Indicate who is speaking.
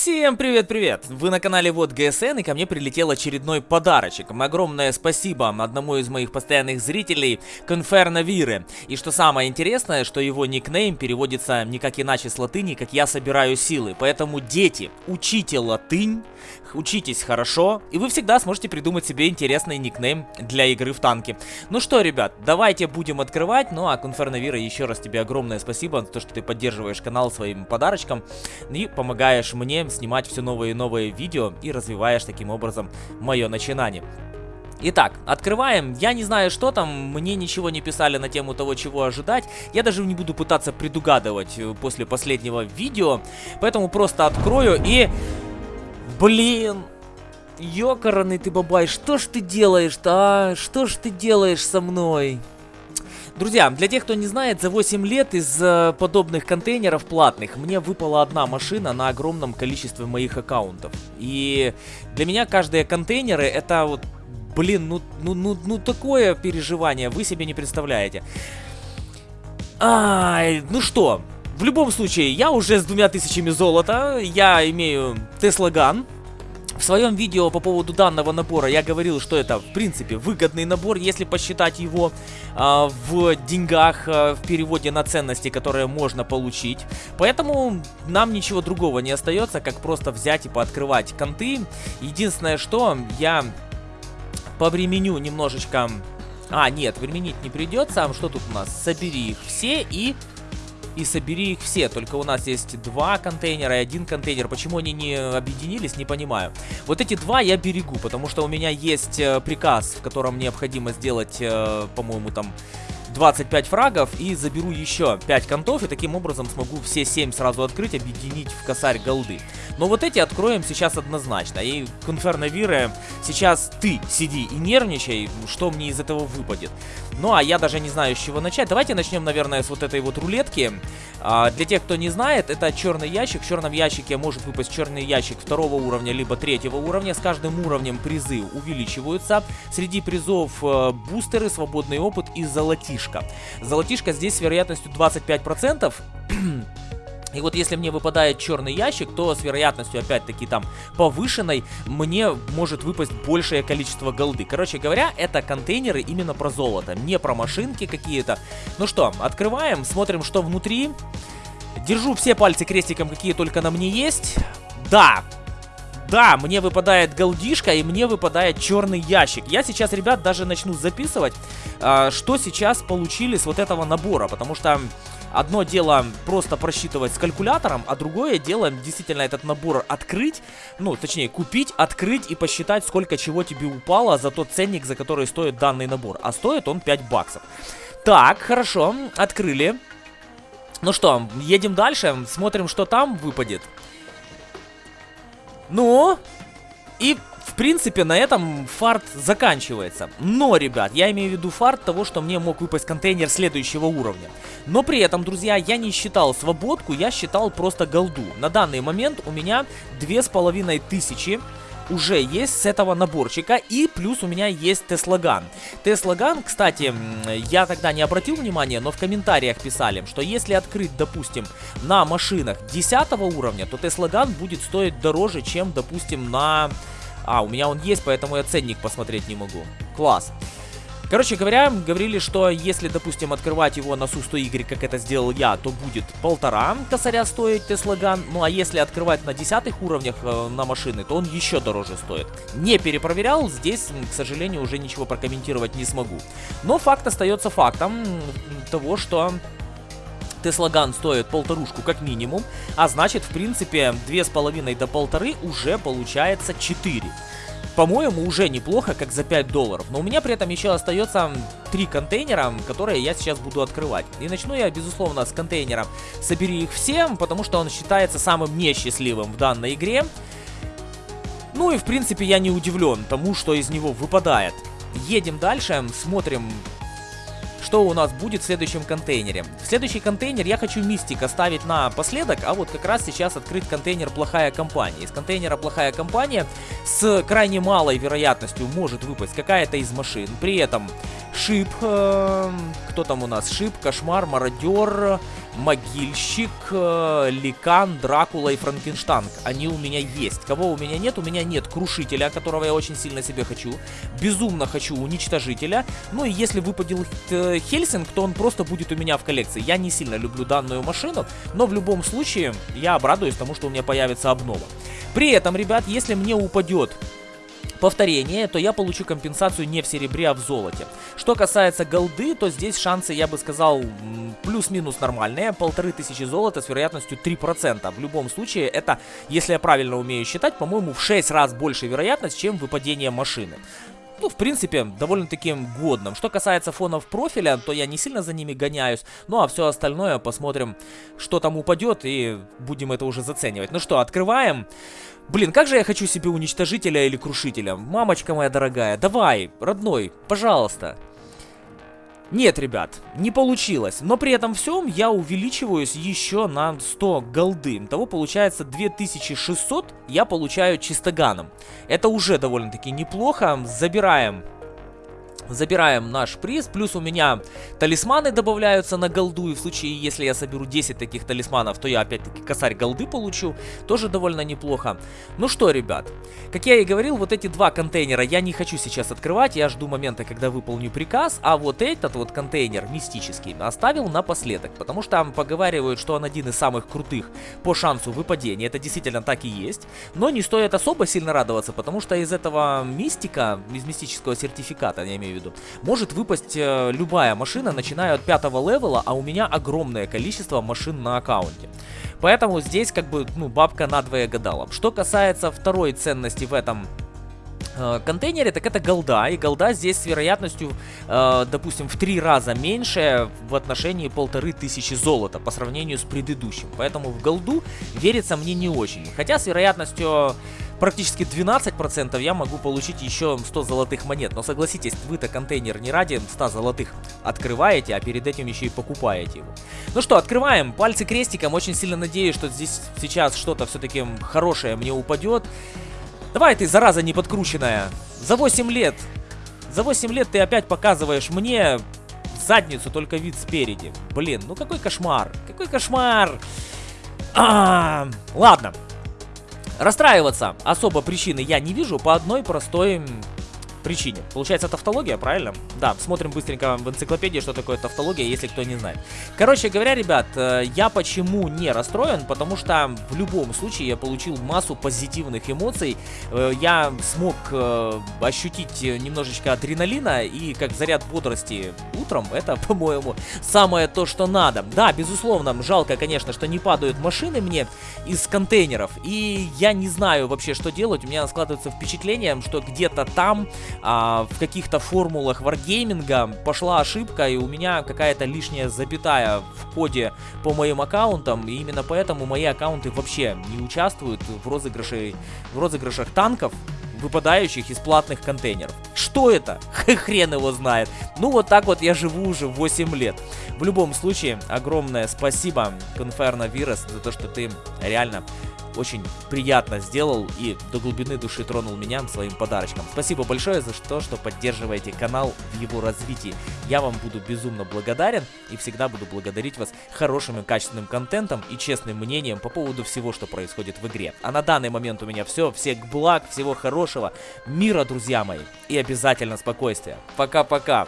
Speaker 1: Всем привет-привет! Вы на канале Вот ГСН и ко мне прилетел очередной подарочек. Огромное спасибо одному из моих постоянных зрителей, Конферно Вире. И что самое интересное, что его никнейм переводится никак иначе с латыни, как «Я собираю силы». Поэтому, дети, учите латынь, учитесь хорошо, и вы всегда сможете придумать себе интересный никнейм для игры в танки. Ну что, ребят, давайте будем открывать. Ну а Конферно Вира, еще раз тебе огромное спасибо за то, что ты поддерживаешь канал своим подарочком и помогаешь мне снимать все новые и новые видео и развиваешь таким образом мое начинание. Итак, открываем. Я не знаю, что там, мне ничего не писали на тему того, чего ожидать. Я даже не буду пытаться предугадывать э, после последнего видео, поэтому просто открою и... Блин! Ёкараный ты, бабай, что ж ты делаешь-то, а? Что ж ты делаешь со мной? Друзья, для тех, кто не знает, за 8 лет из э, подобных контейнеров платных мне выпала одна машина на огромном количестве моих аккаунтов. И для меня каждые контейнеры это вот, блин, ну, ну, ну, ну такое переживание, вы себе не представляете. Ай, ну что, в любом случае, я уже с двумя тысячами золота, я имею Gun, в своем видео по поводу данного набора я говорил, что это, в принципе, выгодный набор, если посчитать его э, в деньгах, э, в переводе на ценности, которые можно получить. Поэтому нам ничего другого не остается, как просто взять и пооткрывать конты. Единственное, что я повременю немножечко... А, нет, временить не придется. А что тут у нас? Собери их все и и собери их все. Только у нас есть два контейнера и один контейнер. Почему они не объединились, не понимаю. Вот эти два я берегу, потому что у меня есть э, приказ, в котором необходимо сделать, э, по-моему, там 25 фрагов и заберу еще 5 контов, и таким образом смогу все 7 сразу открыть, объединить в косарь голды. Но вот эти откроем сейчас однозначно. И Конферно Вире, сейчас ты сиди и нервничай, что мне из этого выпадет. Ну а я даже не знаю, с чего начать. Давайте начнем, наверное, с вот этой вот рулетки. А, для тех, кто не знает, это черный ящик. В черном ящике может выпасть черный ящик второго уровня, либо третьего уровня. С каждым уровнем призы увеличиваются. Среди призов э, бустеры, свободный опыт и золотишко золотишко. Золотишко здесь с вероятностью 25%. И вот если мне выпадает черный ящик, то с вероятностью, опять-таки, там, повышенной, мне может выпасть большее количество голды. Короче говоря, это контейнеры именно про золото, не про машинки какие-то. Ну что, открываем, смотрим, что внутри. Держу все пальцы крестиком, какие только на мне есть. Да, да, мне выпадает голдишка и мне выпадает черный ящик. Я сейчас, ребят, даже начну записывать, э, что сейчас получили с вот этого набора. Потому что одно дело просто просчитывать с калькулятором, а другое дело действительно этот набор открыть, ну, точнее, купить, открыть и посчитать, сколько чего тебе упало за тот ценник, за который стоит данный набор. А стоит он 5 баксов. Так, хорошо, открыли. Ну что, едем дальше, смотрим, что там выпадет. Ну, и в принципе, на этом фарт заканчивается. Но, ребят, я имею в виду фарт того, что мне мог выпасть контейнер следующего уровня. Но при этом, друзья, я не считал свободку, я считал просто голду. На данный момент у меня две с половиной тысячи уже есть с этого наборчика. И плюс у меня есть Теслаган. Теслаган, кстати, я тогда не обратил внимания, но в комментариях писали, что если открыть, допустим, на машинах 10 уровня, то Теслаган будет стоить дороже, чем, допустим, на... А, у меня он есть, поэтому я ценник посмотреть не могу. Класс. Короче говоря, говорили, что если, допустим, открывать его на Су-100Y, как это сделал я, то будет полтора косаря стоить Теслаган. Ну а если открывать на десятых уровнях э, на машины, то он еще дороже стоит. Не перепроверял, здесь, к сожалению, уже ничего прокомментировать не смогу. Но факт остается фактом того, что... Теслаган стоит полторушку как минимум, а значит, в принципе, две с половиной до полторы уже получается 4 по-моему, уже неплохо, как за 5 долларов. Но у меня при этом еще остается 3 контейнера, которые я сейчас буду открывать. И начну я, безусловно, с контейнера «Собери их всем», потому что он считается самым несчастливым в данной игре. Ну и, в принципе, я не удивлен тому, что из него выпадает. Едем дальше, смотрим что у нас будет в следующем контейнере. В следующий контейнер я хочу мистик оставить напоследок, а вот как раз сейчас открыть контейнер плохая компания. Из контейнера плохая компания с крайне малой вероятностью может выпасть какая-то из машин. При этом шип, э, кто там у нас, шип, кошмар, мародер, Могильщик, э, Ликан, Дракула и Франкенштанг. Они у меня есть. Кого у меня нет? У меня нет Крушителя, которого я очень сильно себе хочу. Безумно хочу Уничтожителя. Ну и если выпадет э, Хельсинг, то он просто будет у меня в коллекции. Я не сильно люблю данную машину, но в любом случае я обрадуюсь тому, что у меня появится обнова. При этом, ребят, если мне упадет повторение, то я получу компенсацию не в серебре, а в золоте. Что касается голды, то здесь шансы, я бы сказал, плюс-минус нормальные. Полторы тысячи золота с вероятностью 3%. В любом случае, это, если я правильно умею считать, по-моему, в 6 раз больше вероятность, чем выпадение машины ну, в принципе, довольно-таки годным. Что касается фонов профиля, то я не сильно за ними гоняюсь. Ну, а все остальное посмотрим, что там упадет, и будем это уже заценивать. Ну что, открываем. Блин, как же я хочу себе уничтожителя или крушителя. Мамочка моя дорогая, давай, родной, пожалуйста. Нет, ребят, не получилось. Но при этом всем я увеличиваюсь еще на 100 голды. Того получается 2600 я получаю чистоганом. Это уже довольно-таки неплохо. Забираем Забираем наш приз, плюс у меня талисманы добавляются на голду, и в случае, если я соберу 10 таких талисманов, то я опять-таки косарь голды получу, тоже довольно неплохо. Ну что, ребят, как я и говорил, вот эти два контейнера я не хочу сейчас открывать, я жду момента, когда выполню приказ, а вот этот вот контейнер мистический оставил напоследок, потому что там поговаривают, что он один из самых крутых по шансу выпадения, это действительно так и есть, но не стоит особо сильно радоваться, потому что из этого мистика, из мистического сертификата, я имею в виду, виду. Может выпасть э, любая машина, начиная от пятого левела, а у меня огромное количество машин на аккаунте. Поэтому здесь как бы, ну, бабка надвое гадала. Что касается второй ценности в этом э, контейнере, так это голда. И голда здесь с вероятностью, э, допустим, в три раза меньше в отношении полторы тысячи золота по сравнению с предыдущим. Поэтому в голду верится мне не очень. Хотя с вероятностью практически 12% я могу получить еще 100 золотых монет. Но согласитесь, вы-то контейнер не ради 100 золотых открываете, а перед этим еще и покупаете его. Ну что, открываем. Пальцы крестиком. Очень сильно надеюсь, что здесь сейчас что-то все-таки хорошее мне упадет. Давай ты, зараза неподкрученная. За 8 лет. За 8 лет ты опять показываешь мне задницу, только вид спереди. Блин, ну какой кошмар. Какой кошмар. А, -а, -а. ладно. Расстраиваться особо причины я не вижу по одной простой причине. Получается тавтология, правильно? Да, смотрим быстренько в энциклопедии, что такое тавтология, если кто не знает. Короче говоря, ребят, э, я почему не расстроен? Потому что в любом случае я получил массу позитивных эмоций. Э, я смог э, ощутить немножечко адреналина и как заряд бодрости утром. Это, по-моему, самое то, что надо. Да, безусловно, жалко, конечно, что не падают машины мне из контейнеров. И я не знаю вообще, что делать. У меня складывается впечатление, что где-то там а, в каких-то формулах варгейминга пошла ошибка, и у меня какая-то лишняя запятая в коде по моим аккаунтам, и именно поэтому мои аккаунты вообще не участвуют в, розыгрыше, в розыгрышах танков, выпадающих из платных контейнеров. Что это? Хрен его знает. Ну вот так вот я живу уже 8 лет. В любом случае, огромное спасибо, Conferno Virus, за то, что ты реально очень приятно сделал и до глубины души тронул меня своим подарочком. Спасибо большое за то, что поддерживаете канал в его развитии. Я вам буду безумно благодарен и всегда буду благодарить вас хорошим и качественным контентом и честным мнением по поводу всего, что происходит в игре. А на данный момент у меня все. Всех благ, всего хорошего, мира, друзья мои, и обязательно спокойствия. Пока-пока.